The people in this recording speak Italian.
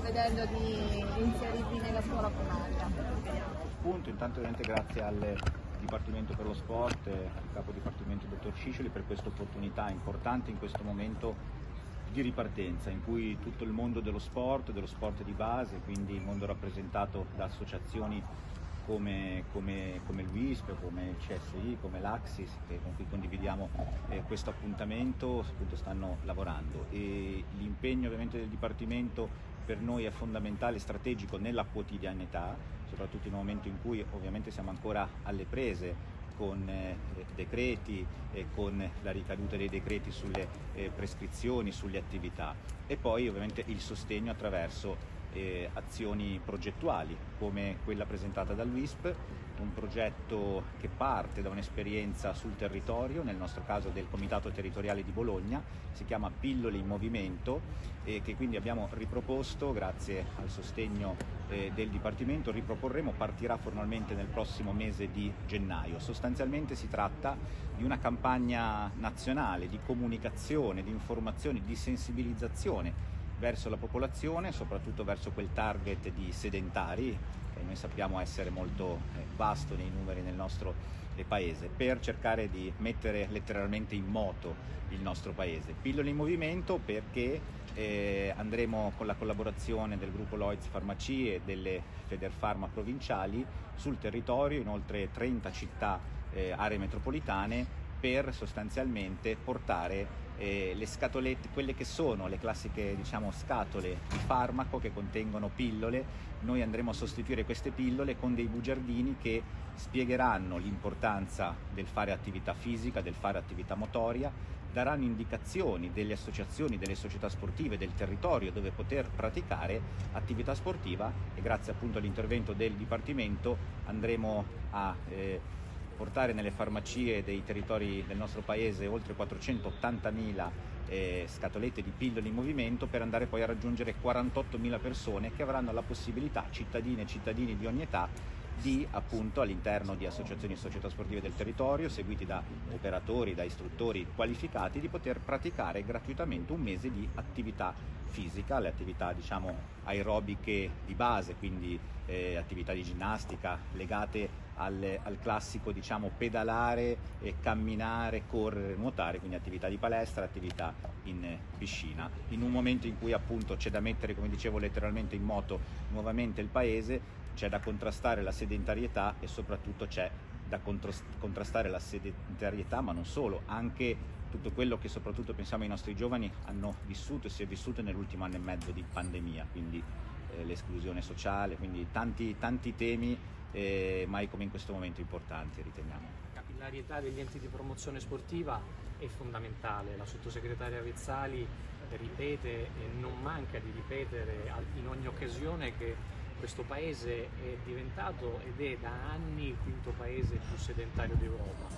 vedendo di inserirvi nella scuola primaria? Punto, intanto ovviamente grazie al Dipartimento per lo Sport, al capo dipartimento dottor Sciccioli per questa opportunità importante in questo momento di ripartenza in cui tutto il mondo dello sport, dello sport di base, quindi il mondo rappresentato da associazioni come, come, come il WISP, come il CSI, come l'Axis, con cui condividiamo eh, questo appuntamento, appunto stanno lavorando. E l'impegno ovviamente del Dipartimento per noi è fondamentale, strategico nella quotidianità, soprattutto in un momento in cui ovviamente siamo ancora alle prese con eh, decreti e con la ricaduta dei decreti sulle eh, prescrizioni, sulle attività. E poi ovviamente il sostegno attraverso eh, azioni progettuali come quella presentata dal WISP, un progetto che parte da un'esperienza sul territorio, nel nostro caso del Comitato Territoriale di Bologna, si chiama Pillole in Movimento e che quindi abbiamo riproposto grazie al sostegno eh, del Dipartimento, riproporremo, partirà formalmente nel prossimo mese di gennaio. Sostanzialmente si tratta di una campagna nazionale di comunicazione, di informazione, di sensibilizzazione verso la popolazione, soprattutto verso quel target di sedentari, che noi sappiamo essere molto eh, vasto nei numeri nel nostro eh, paese, per cercare di mettere letteralmente in moto il nostro paese. Pillole in movimento perché eh, andremo con la collaborazione del gruppo Lloyds Farmacie e delle Federfarma provinciali sul territorio in oltre 30 città, eh, aree metropolitane per sostanzialmente portare eh, le scatolette, quelle che sono le classiche diciamo, scatole di farmaco che contengono pillole, noi andremo a sostituire queste pillole con dei bugiardini che spiegheranno l'importanza del fare attività fisica, del fare attività motoria, daranno indicazioni delle associazioni, delle società sportive del territorio dove poter praticare attività sportiva e grazie appunto all'intervento del Dipartimento andremo a eh, portare nelle farmacie dei territori del nostro paese oltre 480.000 eh, scatolette di pillole in movimento per andare poi a raggiungere 48.000 persone che avranno la possibilità, cittadine e cittadini di ogni età, di appunto all'interno di associazioni e società sportive del territorio, seguiti da operatori, da istruttori qualificati, di poter praticare gratuitamente un mese di attività fisica, le attività diciamo aerobiche di base, quindi eh, attività di ginnastica legate al, al classico diciamo pedalare, eh, camminare, correre, nuotare, quindi attività di palestra, attività in piscina. In un momento in cui appunto c'è da mettere, come dicevo letteralmente in moto nuovamente il paese, c'è da contrastare la sedentarietà e soprattutto c'è da contrastare la sedentarietà, ma non solo, anche tutto quello che soprattutto pensiamo ai nostri giovani hanno vissuto e si è vissuto nell'ultimo anno e mezzo di pandemia, quindi l'esclusione sociale, quindi tanti, tanti temi eh, mai come in questo momento importanti riteniamo. La capillarietà degli enti di promozione sportiva è fondamentale, la sottosegretaria Vezzali ripete e non manca di ripetere in ogni occasione che questo paese è diventato ed è da anni il quinto paese più sedentario d'Europa.